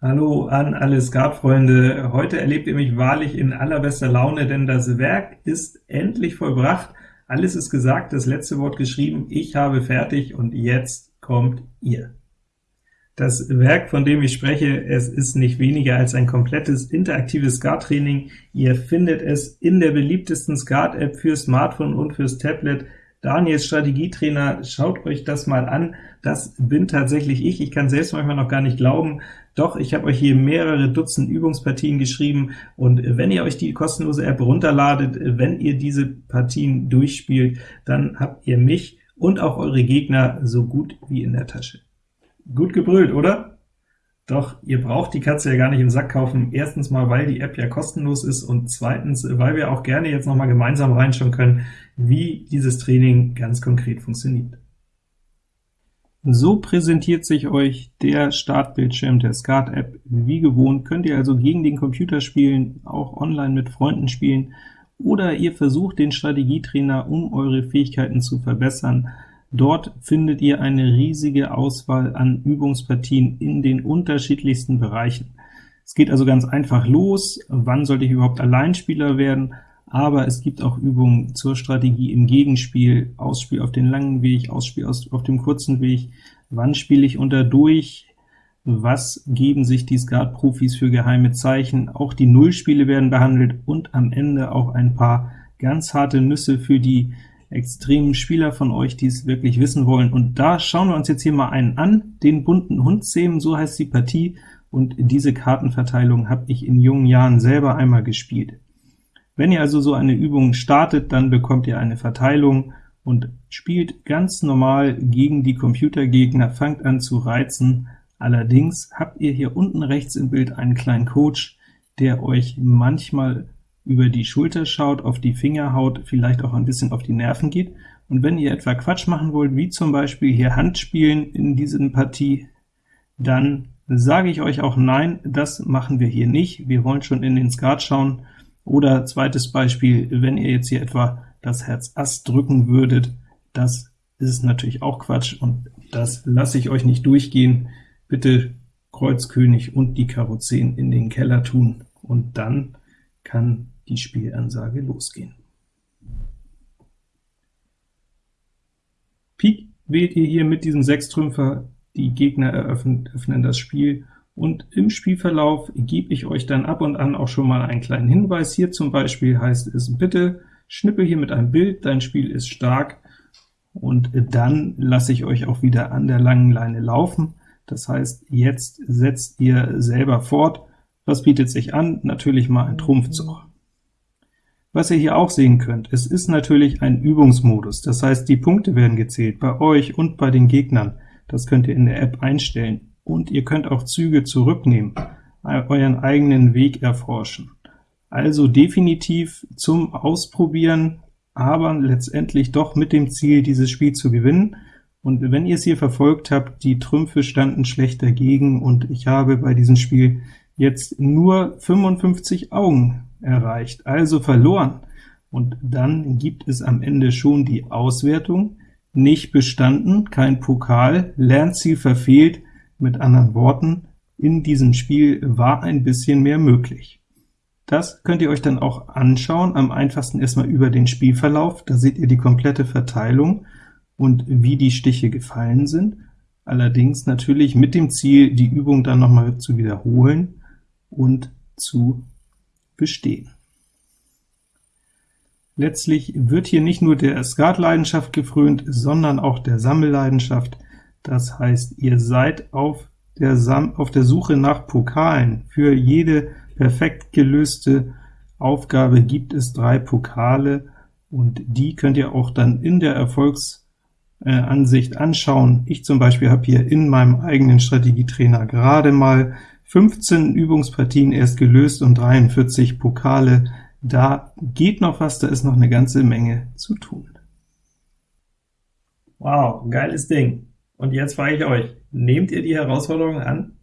Hallo an alle Skatfreunde. Heute erlebt ihr mich wahrlich in allerbester Laune, denn das Werk ist endlich vollbracht. Alles ist gesagt, das letzte Wort geschrieben, ich habe fertig, und jetzt kommt ihr. Das Werk, von dem ich spreche, es ist nicht weniger als ein komplettes interaktives Skat-Training. Ihr findet es in der beliebtesten Skat-App für Smartphone und fürs Tablet. Daniels Strategietrainer, schaut euch das mal an. Das bin tatsächlich ich. Ich kann selbst manchmal noch gar nicht glauben. Doch, ich habe euch hier mehrere Dutzend Übungspartien geschrieben, und wenn ihr euch die kostenlose App runterladet, wenn ihr diese Partien durchspielt, dann habt ihr mich und auch eure Gegner so gut wie in der Tasche. Gut gebrüllt, oder? Doch ihr braucht die Katze ja gar nicht im Sack kaufen. Erstens mal, weil die App ja kostenlos ist, und zweitens, weil wir auch gerne jetzt noch mal gemeinsam reinschauen können, wie dieses Training ganz konkret funktioniert. So präsentiert sich euch der Startbildschirm der Skat-App. Wie gewohnt könnt ihr also gegen den Computer spielen, auch online mit Freunden spielen, oder ihr versucht den Strategietrainer, um eure Fähigkeiten zu verbessern. Dort findet ihr eine riesige Auswahl an Übungspartien in den unterschiedlichsten Bereichen. Es geht also ganz einfach los, wann sollte ich überhaupt Alleinspieler werden, aber es gibt auch Übungen zur Strategie im Gegenspiel, Ausspiel auf den langen Weg, Ausspiel auf dem kurzen Weg, wann spiele ich unter durch, was geben sich die Skat-Profis für geheime Zeichen, auch die Nullspiele werden behandelt, und am Ende auch ein paar ganz harte Nüsse für die extremen Spieler von euch, die es wirklich wissen wollen. Und da schauen wir uns jetzt hier mal einen an, den bunten Hundzähmen, so heißt die Partie, und diese Kartenverteilung habe ich in jungen Jahren selber einmal gespielt. Wenn ihr also so eine Übung startet, dann bekommt ihr eine Verteilung und spielt ganz normal gegen die Computergegner, fangt an zu reizen. Allerdings habt ihr hier unten rechts im Bild einen kleinen Coach, der euch manchmal über die Schulter schaut, auf die Finger haut, vielleicht auch ein bisschen auf die Nerven geht. Und wenn ihr etwa Quatsch machen wollt, wie zum Beispiel hier Handspielen in diesen Partie, dann sage ich euch auch nein, das machen wir hier nicht. Wir wollen schon in den Skat schauen, oder zweites Beispiel, wenn ihr jetzt hier etwa das Herz Ass drücken würdet, das ist natürlich auch Quatsch, und das lasse ich euch nicht durchgehen. Bitte Kreuz König und die Karo 10 in den Keller tun, und dann kann die Spielansage losgehen. Pik wählt ihr hier mit diesem Sechstrümpfer, die Gegner eröffnen, öffnen das Spiel, und im Spielverlauf gebe ich euch dann ab und an auch schon mal einen kleinen Hinweis. Hier zum Beispiel heißt es, bitte schnippe hier mit einem Bild, dein Spiel ist stark, und dann lasse ich euch auch wieder an der langen Leine laufen. Das heißt, jetzt setzt ihr selber fort. Was bietet sich an? Natürlich mal ein Trumpfzug. Was ihr hier auch sehen könnt, es ist natürlich ein Übungsmodus, das heißt, die Punkte werden gezählt, bei euch und bei den Gegnern. Das könnt ihr in der App einstellen und ihr könnt auch Züge zurücknehmen, euren eigenen Weg erforschen. Also definitiv zum Ausprobieren, aber letztendlich doch mit dem Ziel, dieses Spiel zu gewinnen. Und wenn ihr es hier verfolgt habt, die Trümpfe standen schlecht dagegen, und ich habe bei diesem Spiel jetzt nur 55 Augen erreicht, also verloren. Und dann gibt es am Ende schon die Auswertung, nicht bestanden, kein Pokal, Lernziel verfehlt, mit anderen Worten, in diesem Spiel war ein bisschen mehr möglich. Das könnt ihr euch dann auch anschauen, am einfachsten erstmal über den Spielverlauf, da seht ihr die komplette Verteilung und wie die Stiche gefallen sind, allerdings natürlich mit dem Ziel, die Übung dann nochmal zu wiederholen und zu bestehen. Letztlich wird hier nicht nur der Skatleidenschaft gefrönt, sondern auch der Sammelleidenschaft, das heißt, ihr seid auf der, Sam auf der Suche nach Pokalen. Für jede perfekt gelöste Aufgabe gibt es drei Pokale, und die könnt ihr auch dann in der Erfolgsansicht anschauen. Ich zum Beispiel habe hier in meinem eigenen Strategietrainer gerade mal 15 Übungspartien erst gelöst und 43 Pokale. Da geht noch was, da ist noch eine ganze Menge zu tun. Wow, geiles Ding! Und jetzt frage ich euch, nehmt ihr die Herausforderung an?